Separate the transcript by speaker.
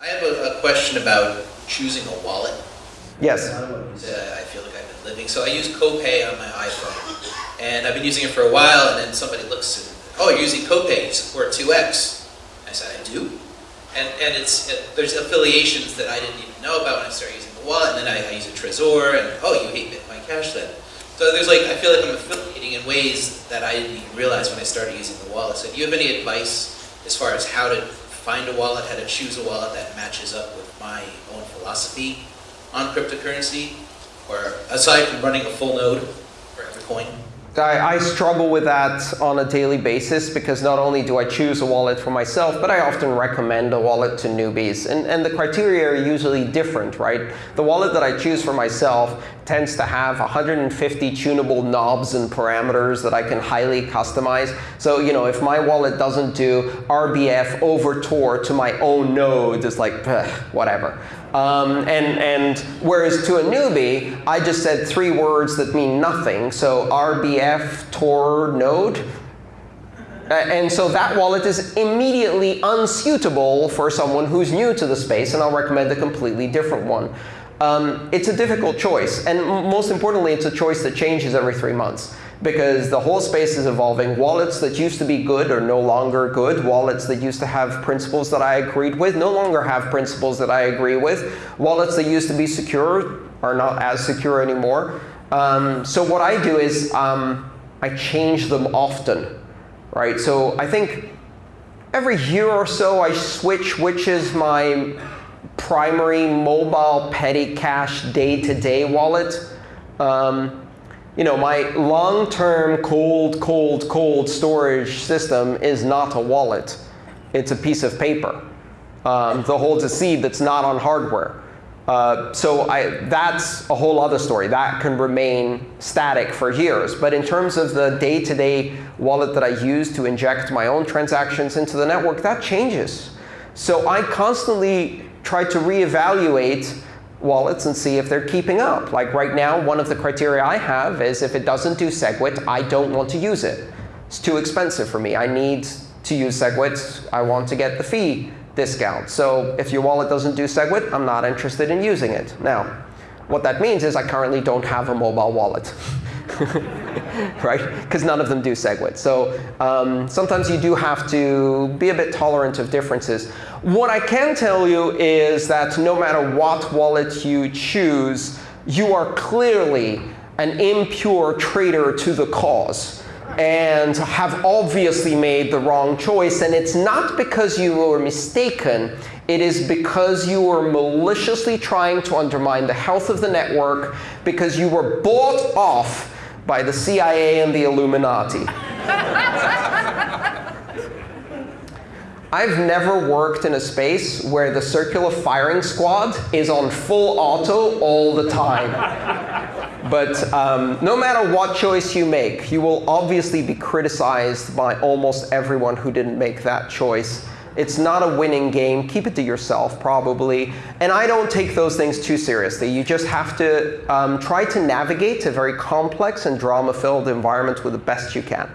Speaker 1: I have a, a question about choosing a wallet.
Speaker 2: Yes.
Speaker 1: Uh, I feel like I've been living. So I use CoPay on my iPhone, and I've been using it for a while. And then somebody looks and, oh, you're using CoPay. You support 2x. I said, I do. And and it's it, there's affiliations that I didn't even know about when I started using the wallet. And then I, I use a Trezor, and oh, you hate Bitcoin Cash then. So there's like I feel like I'm affiliating in ways that I didn't even realize when I started using the wallet. So do you have any advice as far as how to find a wallet, how to choose a wallet that matches up with my own philosophy on cryptocurrency, or aside from running a full node for every coin?
Speaker 2: I, I, struggle with that on a daily basis because not only do I choose a wallet for myself, but I often recommend a wallet to newbies. And, and the criteria are usually different, right? The wallet that I choose for myself tends to have 150 tunable knobs and parameters that I can highly customize. So you know, if my wallet doesn't do RBF over Tor to my own node, it's like, whatever. Um, and, and whereas to a newbie, I just said three words that mean nothing. So RBF Tor node. And so that wallet is immediately unsuitable for someone who's new to the space, and I'll recommend a completely different one. Um, it's a difficult choice. And most importantly, it's a choice that changes every three months because the whole space is evolving. Wallets that used to be good are no longer good. Wallets that used to have principles that I agreed with no longer have principles that I agree with. Wallets that used to be secure are not as secure anymore. Um, so what I do is um, I change them often. right? So I think every year or so I switch which is my primary mobile petty cash day-to-day -day wallet. Um, you know, my long-term cold, cold, cold storage system is not a wallet. It's a piece of paper um, that holds a seed that's not on hardware. Uh, so I, that's a whole other story. That can remain static for years. But in terms of the day-to-day -day wallet that I use to inject my own transactions into the network, that changes. So I constantly try to reevaluate wallets and see if they're keeping up. Like right now, one of the criteria I have is if it doesn't do SegWit, I don't want to use it. It's too expensive for me. I need to use SegWit. I want to get the fee discount. So if your wallet doesn't do SegWit, I'm not interested in using it. Now, what that means is I currently don't have a mobile wallet. right? Because none of them do SegWit. So um, sometimes you do have to be a bit tolerant of differences. What I can tell you is that no matter what wallet you choose, you are clearly an impure traitor to the cause and have obviously made the wrong choice. And it's not because you were mistaken. It is because you were maliciously trying to undermine the health of the network because you were bought off by the CIA and the Illuminati. I've never worked in a space where the circular firing squad is on full auto all the time. But um, no matter what choice you make, you will obviously be criticized by almost everyone who didn't make that choice. It's not a winning game. Keep it to yourself, probably. And I don't take those things too seriously. You just have to um, try to navigate a very complex and drama-filled environment with the best you can.